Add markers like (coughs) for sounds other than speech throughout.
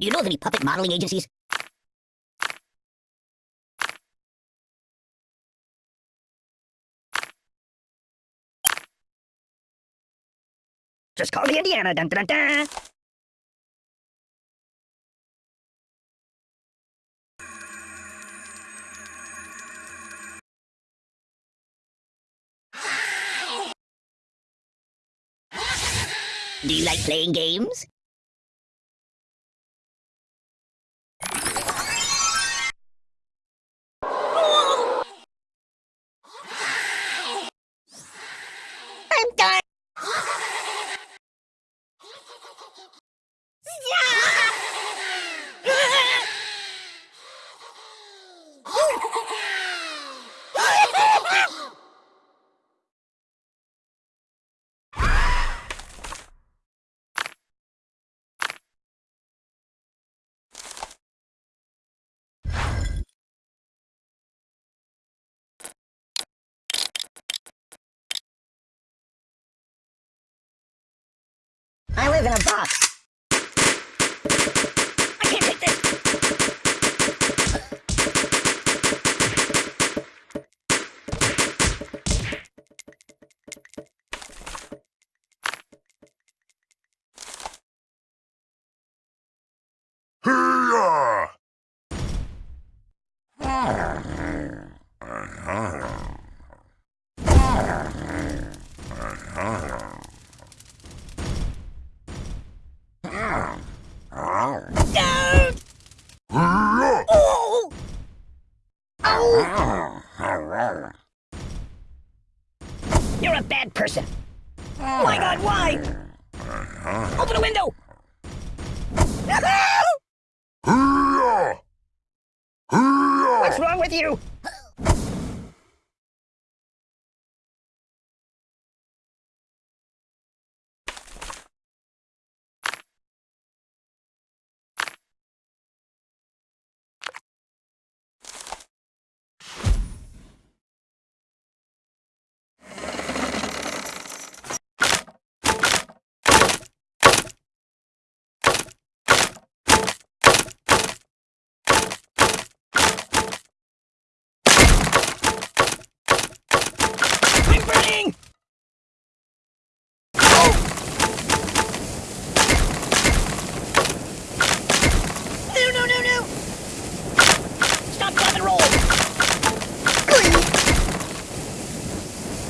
Do you know of any puppet modeling agencies? Just call me Indiana. Dun, dun, dun, dun. Do you like playing games? I live in a box. Wrong with you? I'm burning! No, no, no, no! Stop, drop, and roll!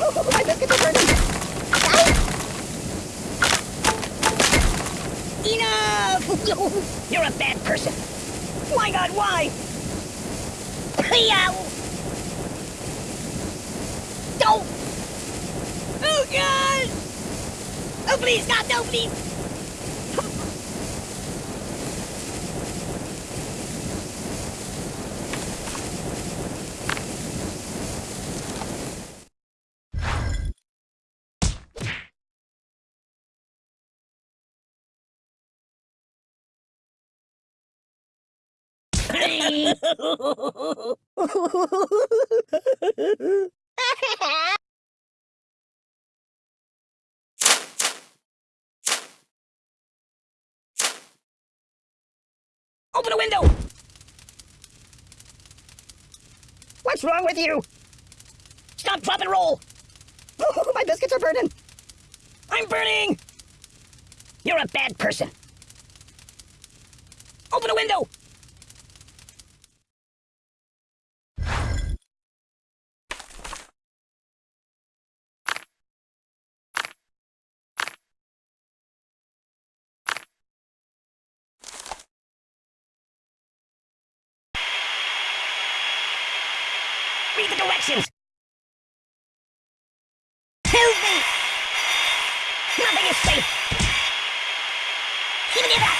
Oh, my biscuits are burning! Enough! You're a bad person. My god, why? Yow! Don't! Oh god! Oh please, God, no, please! (laughs) Open a window! What's wrong with you? Stop, drop, and roll! (laughs) My biscuits are burning! I'm burning! You're a bad person. Open a window! Directions! Help me! Nothing is safe! Give me that!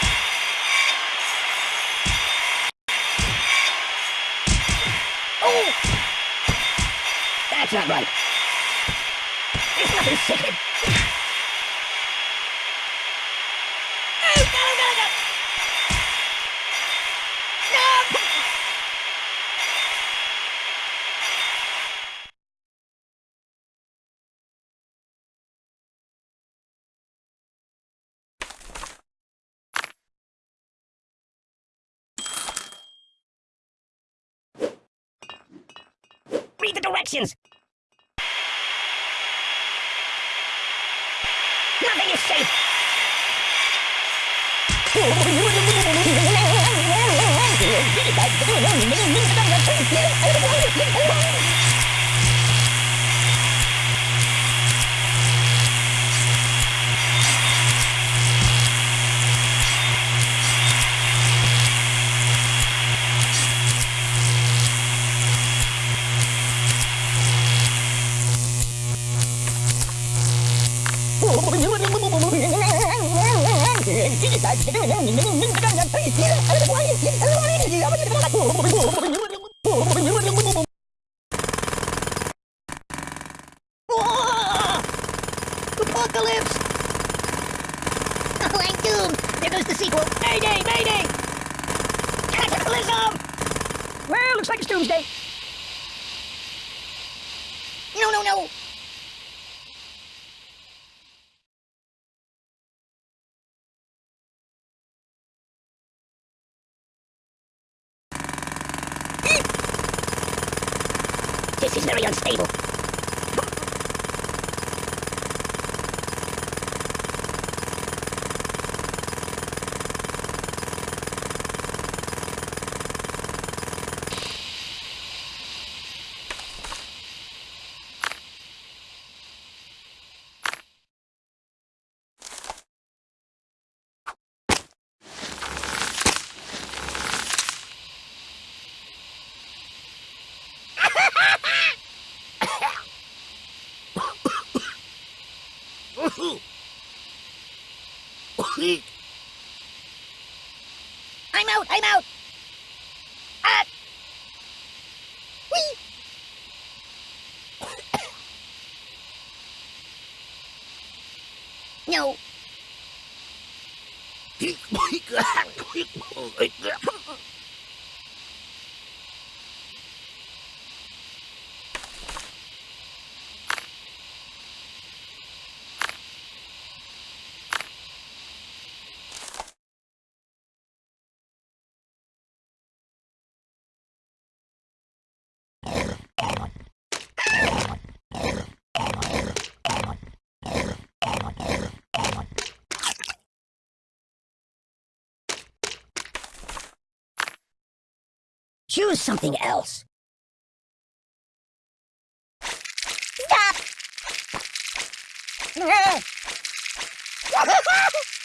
Oh! That's not right! There's nothing sacred! Directions. Nothing is safe. (laughs) Apocalypse! There goes the sequel. Mayday! Mayday! Cataclysm! Well, looks like it's doomsday. No, no, no. This is very unstable. I'm out. I'm out. Ah. Whee! (coughs) no. Choose something else. Stop. (laughs)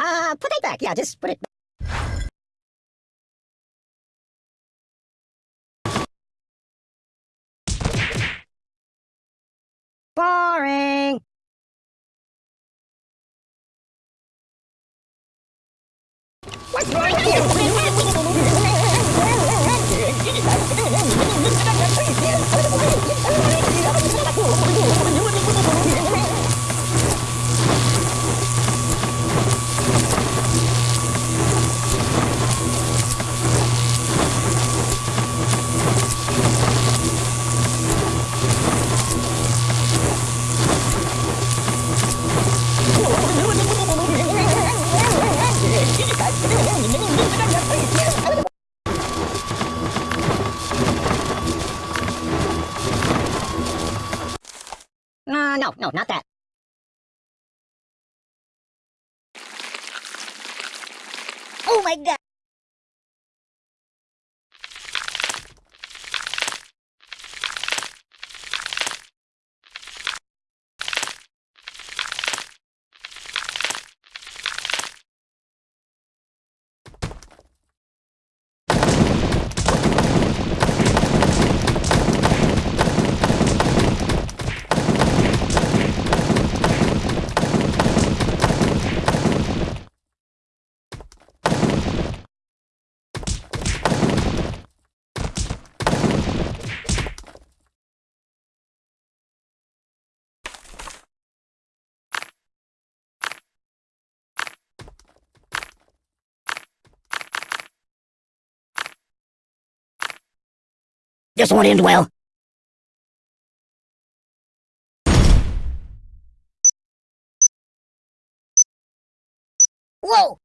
Uh, put it back. Yeah, just put it Boring. What's no, not that. oh my god. This won't end well. Whoa!